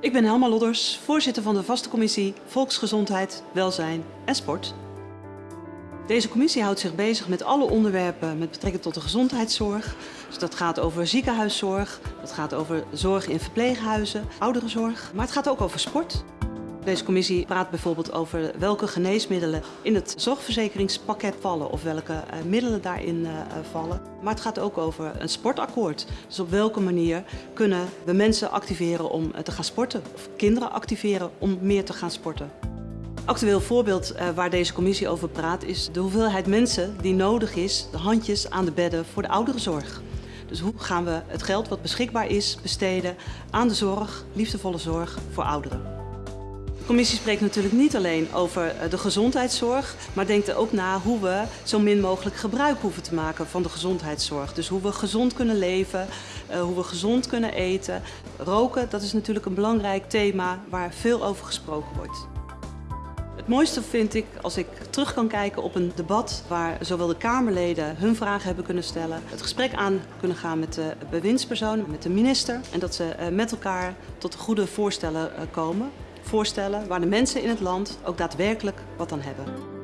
Ik ben Helma Lodders, voorzitter van de vaste commissie Volksgezondheid, Welzijn en Sport. Deze commissie houdt zich bezig met alle onderwerpen met betrekking tot de gezondheidszorg. Dus dat gaat over ziekenhuiszorg, dat gaat over zorg in verpleeghuizen, ouderenzorg. Maar het gaat ook over sport. Deze commissie praat bijvoorbeeld over welke geneesmiddelen in het zorgverzekeringspakket vallen of welke uh, middelen daarin uh, vallen. Maar het gaat ook over een sportakkoord. Dus op welke manier kunnen we mensen activeren om te gaan sporten of kinderen activeren om meer te gaan sporten. Actueel voorbeeld waar deze commissie over praat is de hoeveelheid mensen die nodig is, de handjes aan de bedden voor de ouderenzorg. Dus hoe gaan we het geld wat beschikbaar is besteden aan de zorg, liefdevolle zorg voor ouderen. De commissie spreekt natuurlijk niet alleen over de gezondheidszorg, maar denkt er ook na hoe we zo min mogelijk gebruik hoeven te maken van de gezondheidszorg. Dus hoe we gezond kunnen leven, hoe we gezond kunnen eten. Roken, dat is natuurlijk een belangrijk thema waar veel over gesproken wordt. Het mooiste vind ik als ik terug kan kijken op een debat waar zowel de Kamerleden hun vragen hebben kunnen stellen, het gesprek aan kunnen gaan met de bewindspersoon, met de minister en dat ze met elkaar tot goede voorstellen komen voorstellen waar de mensen in het land ook daadwerkelijk wat aan hebben.